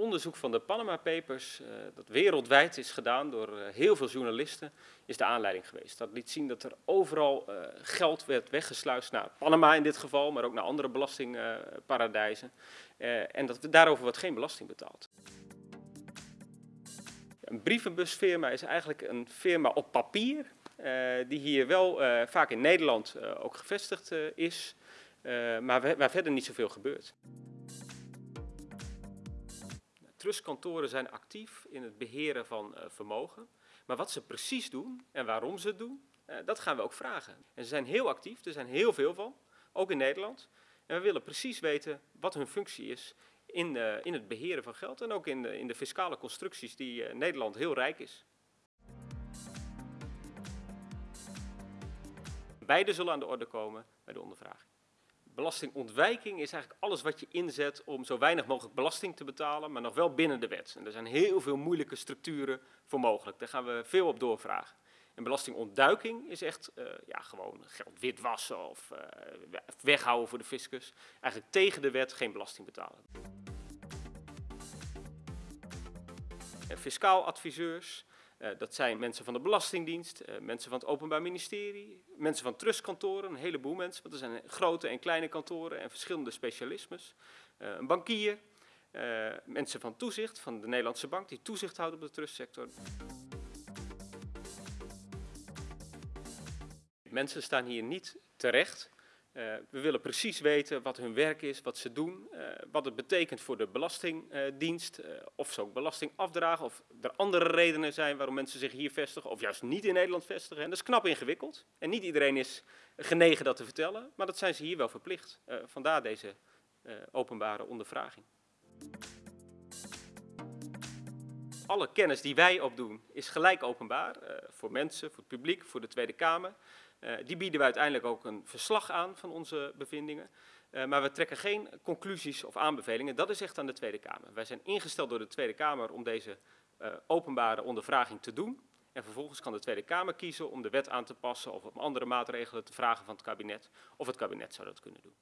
onderzoek van de Panama Papers, uh, dat wereldwijd is gedaan door uh, heel veel journalisten, is de aanleiding geweest. Dat liet zien dat er overal uh, geld werd weggesluist naar Panama in dit geval, maar ook naar andere belastingparadijzen. en dat daarover wordt geen belasting betaald. Een brievenbusfirma is eigenlijk een firma op papier, die hier wel vaak in Nederland ook gevestigd is, maar waar verder niet zoveel gebeurt. Trustkantoren zijn actief in het beheren van uh, vermogen. Maar wat ze precies doen en waarom ze het doen, uh, dat gaan we ook vragen. En ze zijn heel actief, er zijn heel veel van, ook in Nederland. En we willen precies weten wat hun functie is in, uh, in het beheren van geld en ook in de, in de fiscale constructies die Nederland heel rijk is. Beide zullen aan de orde komen bij de ondervraging. Belastingontwijking is eigenlijk alles wat je inzet om zo weinig mogelijk belasting te betalen, maar nog wel binnen de wet. En er zijn heel veel moeilijke structuren voor mogelijk. Daar gaan we veel op doorvragen. En belastingontduiking is echt uh, ja, gewoon geld witwassen of uh, weghouden voor de fiscus. Eigenlijk tegen de wet geen belasting betalen. En fiscaal adviseurs, dat zijn mensen van de Belastingdienst, uh, mensen van het Openbaar Ministerie, mensen van trustkantoren, een heleboel mensen, want er zijn grote en kleine kantoren en verschillende specialismes. Uh, een bankier, mensen van toezicht, van de Nederlandse Bank, die toezicht houden op de trustsector. Mensen staan hier niet terecht we willen precies weten wat hun werk is, wat ze doen, uh, wat het betekent voor de Belastingdienst, uh, of ze ook belasting afdragen, of er andere redenen zijn waarom mensen zich hier vestigen, of juist niet in Nederland vestigen. En dat is knap ingewikkeld. En niet iedereen is genegen dat te vertellen, maar dat zijn ze hier wel verplicht. vandaar deze openbare ondervraging. Alle kennis die wij opdoen is gelijk openbaar, voor mensen, voor het publiek, voor de Tweede Kamer. Uh, die bieden we uiteindelijk ook een verslag aan van onze bevindingen. Uh, maar we trekken geen conclusies of aanbevelingen. Dat is echt aan de Tweede Kamer. Wij zijn ingesteld door de Tweede Kamer om deze openbare ondervraging te doen. En vervolgens kan de Tweede Kamer kiezen om de wet aan te passen of om andere maatregelen te vragen van het kabinet. Of het kabinet zou dat kunnen doen.